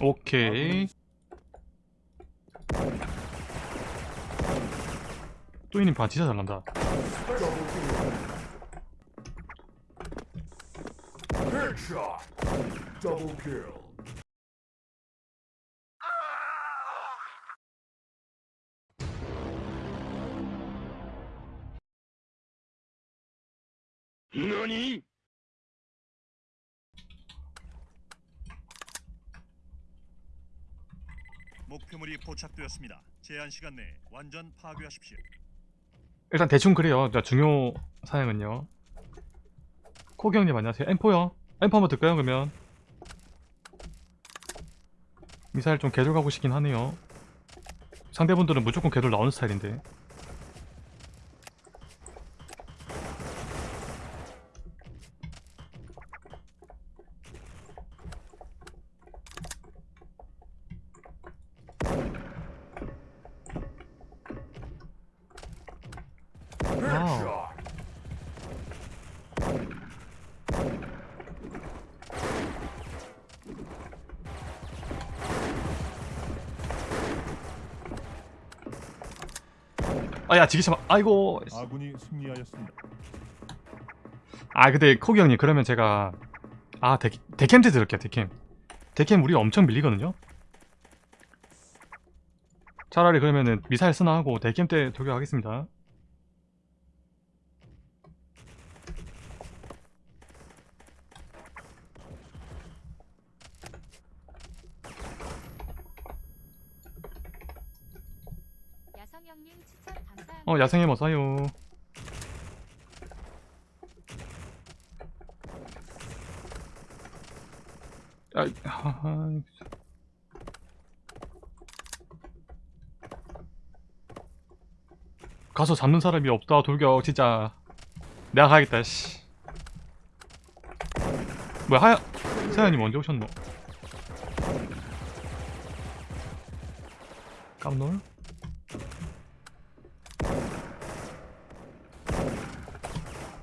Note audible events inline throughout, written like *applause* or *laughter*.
오케이 또이님 반 진짜 잘난다. Double kill. 목표물이 포착되었습니다. 제한 시간 내에 완전 파괴하십시오. 일단 대충 그래요. 자, 중요 사양은요. 코기 형님 안녕하세요. M4요 M4 한번 들까요 그러면? 미사일 좀 개돌 가고 싶긴 하네요. 상대분들은 무조건 개돌 나오는 스타일인데 Headshot. 아야 지기참 아이고. 아군이 승리하였습니다. 아 근데 코기 형님 그러면 제가 아 데, 데캠트 들을게요 데캠. 데캠 우리 엄청 밀리거든요? 차라리 그러면은 미사일 쓰나 하고 데캠 때 돌격하겠습니다 야성형님 추천 감사합니다. 어 야생의 뭐 사요? 아이 하하. 가서 잡는 사람이 없다 돌격 진짜. 내가 가야겠다 씨. 뭐야 하야 세연님 언제 오셨노? 깜놀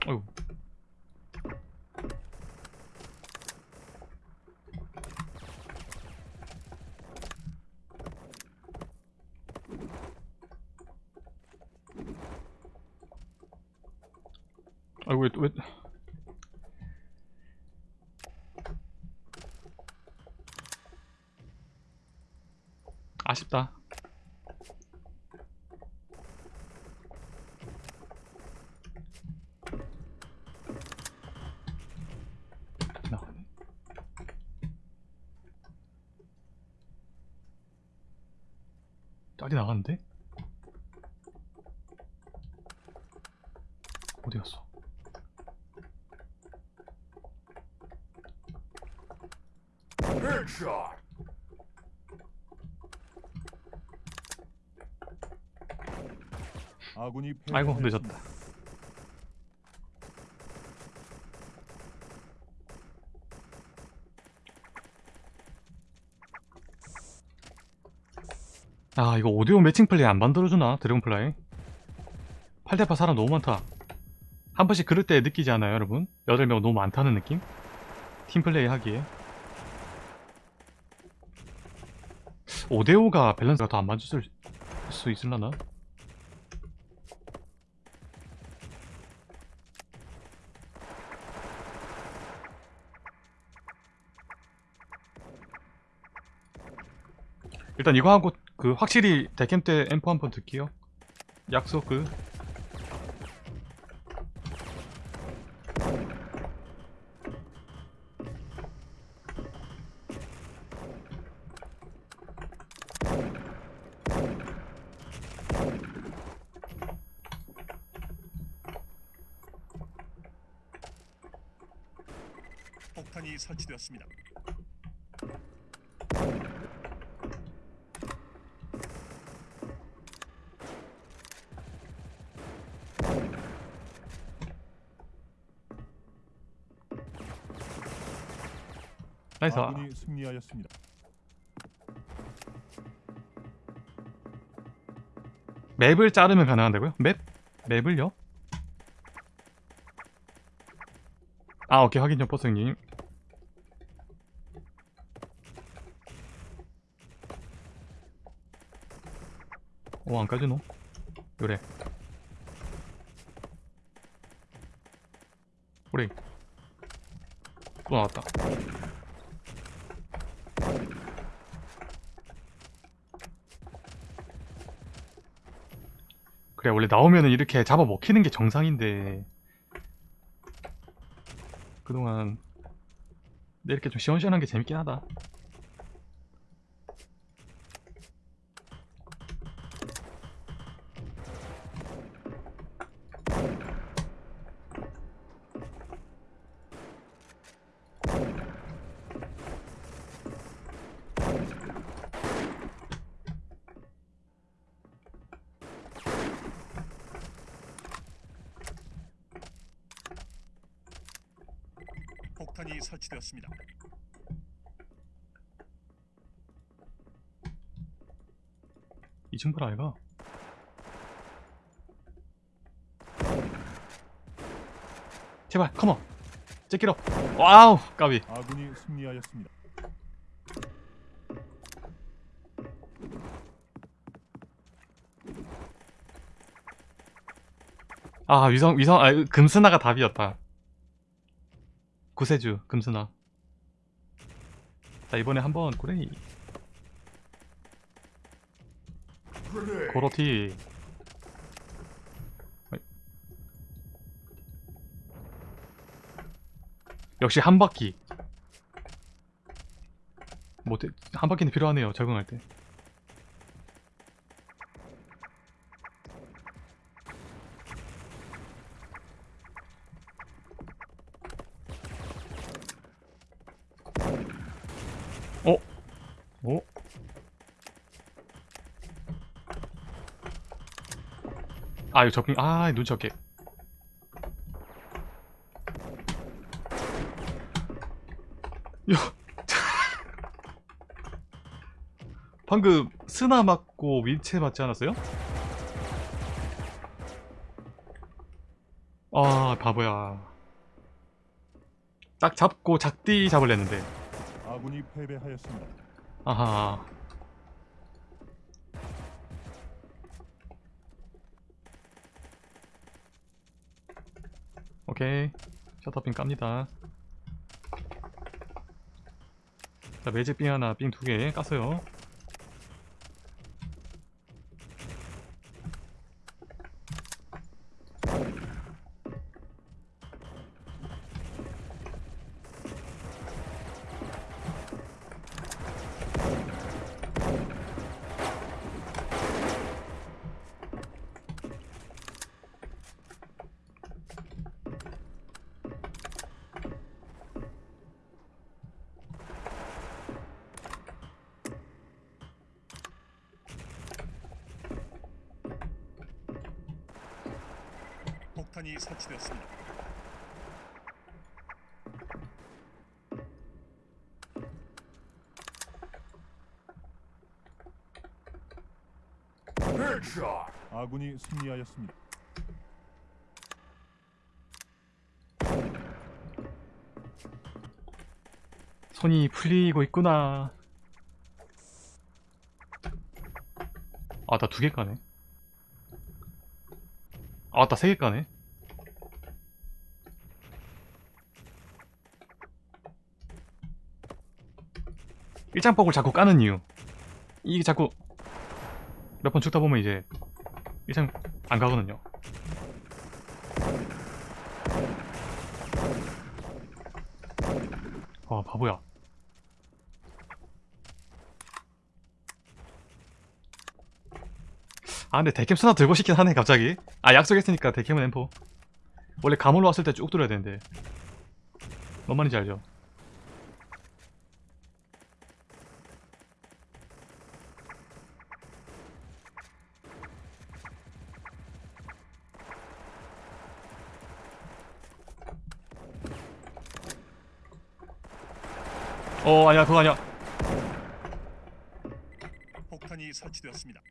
어휴 아이고 왜, 왜 아쉽다 나가네 짤이 나갔는데? 어디 갔어? Headshot. 아군이 아이고. 늦었다 아 이거 5대5 매칭 플레이 안 만들어주나 드래곤 플라이 8대8 사람 너무 많다 한 번씩 그럴 때 느끼지 않아요 여러분? 8명 너무 많다는 느낌? 팀플레이 하기에 5대5가 밸런스가 더 안 맞을 수 있을라나? 일단 이거 하고 그 확실히 데캠 때 앰프 한번 듣기요 약속 그 폭탄이 설치되었습니다. 나이스 아군이 승리하였습니다. 맵을 자르면 가능한다고요? 맵? 맵을요? 아 오케이 확인요 버스님 오 안까지노 요래 호레이 또 나왔다 그래, 원래 나오면은 이렇게 잡아 먹히는 게 정상인데. 그동안 근데 이렇게 좀 시원시원한 게 재밌긴 하다. 폭탄이 설치되었습니다. 이 친구라 아이가? 제발 컴온 제끼러 와우 까비 아군이 승리하였습니다. 아 위성 위성 아 금스나가 답이었다 구세주 금스나 자 이번에 한번 Grenade. 고로티. 역시 한 바퀴 뭐 한 바퀴는 필요하네요 적응할 때 아 이거 접근 아 눈치 없게. 야 방금 스나 맞고 윈체 맞지 않았어요? 아 바보야. 딱 잡고 작디 잡을랬는데. 아군이 패배하였습니다. 아하 오케이. 셔터핀 깝니다. 자 매직빙 하나 빙 두 개 깠어요 폭탄이 설치되었습니다. 아군이 승리하였습니다. 손이 풀리고 있구나 아 나 두 개 까네 아 나 세 개 까네 일장폭을 자꾸 까는 이유. 이게 자꾸 몇 번 죽다 보면 이제 일장 안 가거든요. 아 바보야. 아 근데 데캠 스나 들고 싶긴 하네 갑자기. 아 약속했으니까 데캠은 엠포. 원래 가물로 왔을 때 쭉 들어야 되는데. 뭔 말인지 알죠? 어 아니야 그거 아니야. 폭탄이 설치되었습니다.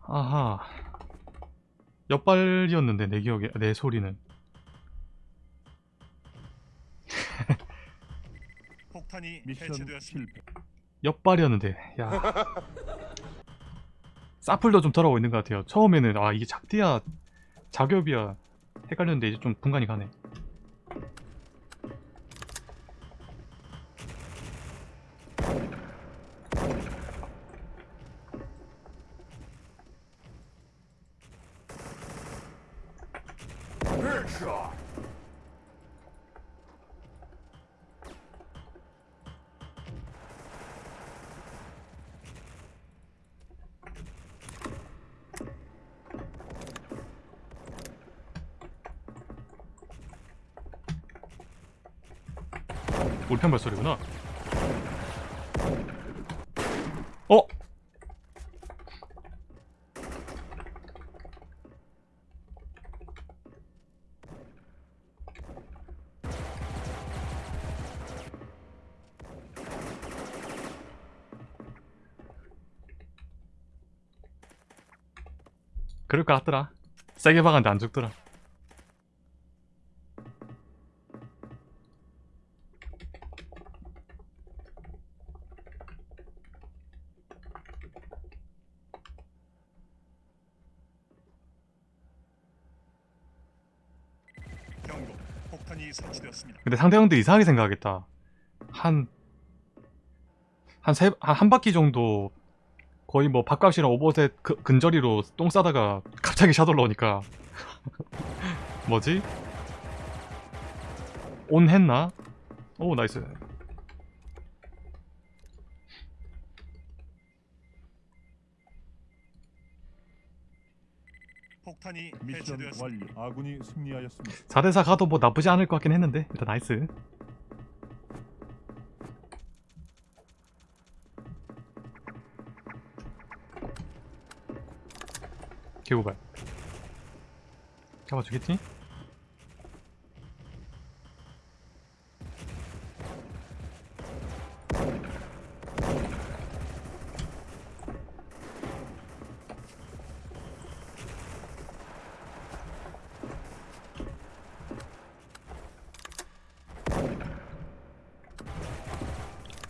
아하. 옆발이었는데 내 기억에 내 소리는. 폭탄이 미션 해체되었습니다. 실패. 옆발이었는데 야. *laughs* 사플도 좀 덜하고 있는 것 같아요. 처음에는 아 이게 작디야 작업이야. 헷갈렸는데 이제 좀 분간이 가네 울편 발소리구나. 어? 그럴 것 같더라. 세게 박았는데 안 죽더라 경고. 폭탄이 설치되었습니다. 근데 상대방들이 이상하게 생각하겠다. 한, 한 세, 한, 한 바퀴 정도 거의 뭐 밥값이랑 오버셋 그, 근저리로 똥 싸다가 갑자기 샤돌 나오니까. *laughs* 뭐지? 온 했나? 오, 나이스. 폭탄이 미션 해체되었습니다. 완료. 아군이 승리하였습니다. 4대4 가도 뭐 나쁘지 않을 것 같긴 했는데. 일단 nice. 개구발. 잡아주겠지?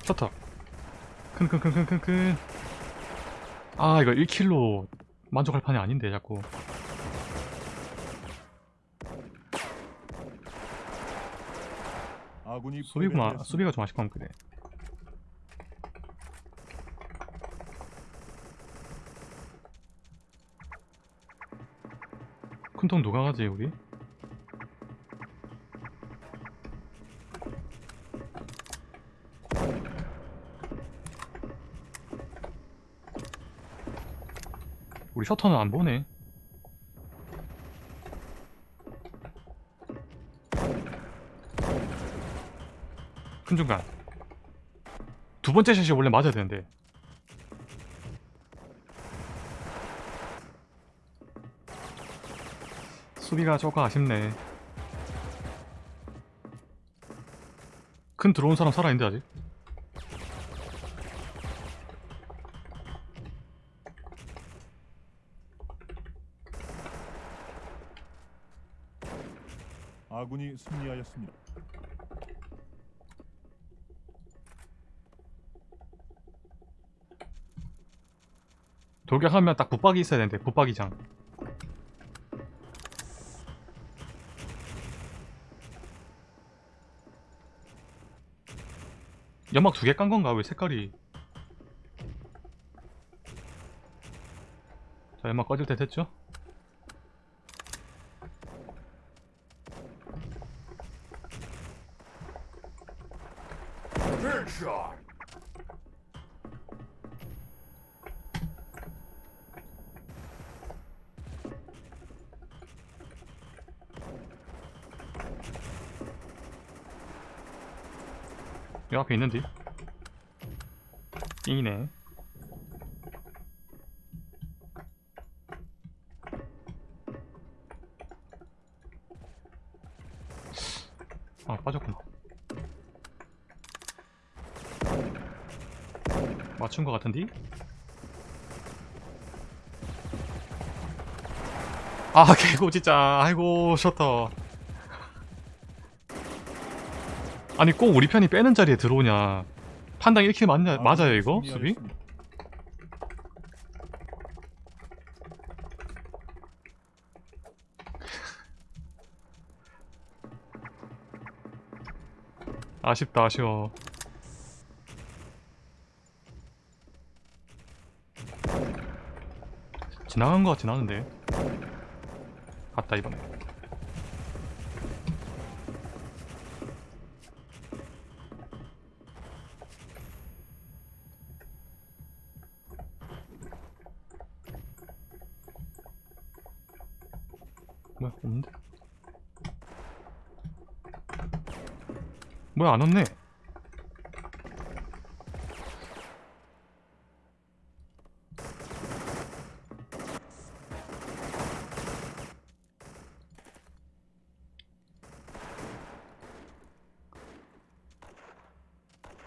셔터 큰큰큰큰큰큰 아 이거 1킬로 만족할 판이 아닌데 자꾸 아군이 수비구나. 수비가 좀 아쉽구만 그래 큰통 누가 가지 우리? 우리 셔터는 안 보네. 큰 중간. 두 번째 샷이 원래 맞아야 되는데. 수비가 조금 아쉽네. 큰 들어온 사람 살아있는데 아직 아군이 승리하였습니다. 돌격하면 딱 붙박이 있어야 되는데 붙박이장 연막 두 개 깐 건가 왜 색깔이 자 연막 꺼질 때 됐죠? 여 앞에 있는데. 띵이네. 아 빠졌구나. 맞춘 것 같은데? 아 *laughs* 개고 진짜. 아이고 셔터 아니 꼭 우리 편이 빼는 자리에 들어오냐. 판당 1킬 맞냐, 아군이 맞아요 이거? 수비? 아쉽다 아쉬워. 지나간 것 같진 않은데. 갔다 이번에 뭐야 없는데? 뭐야 안 왔네.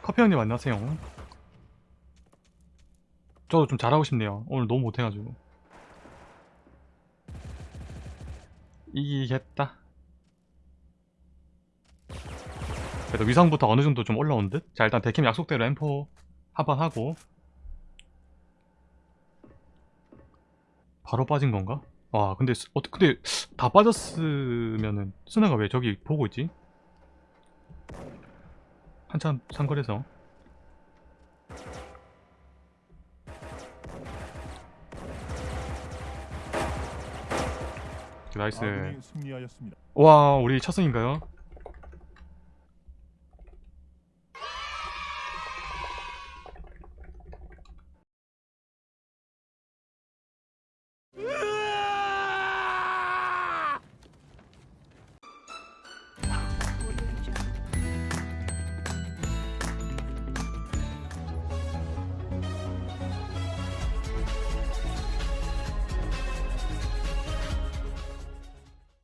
커피 형님 안녕하세요. 저도 좀 잘하고 싶네요. 오늘 너무 못해가지고 이기겠다 그래도 위상부터 어느 정도 좀 올라온 듯? 자 일단 데킴 약속대로 M4 한판 하고 바로 빠진 건가? 와 근데 스- 어, 근데 다 빠졌으면은 스나가 왜 저기 보고 있지? 한참 상거래서 나이스. 와 우리 첫 승인가요?